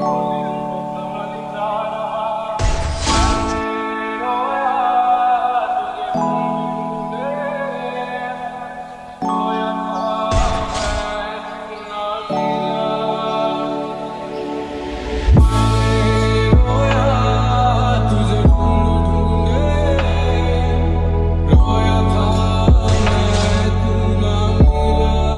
Oh.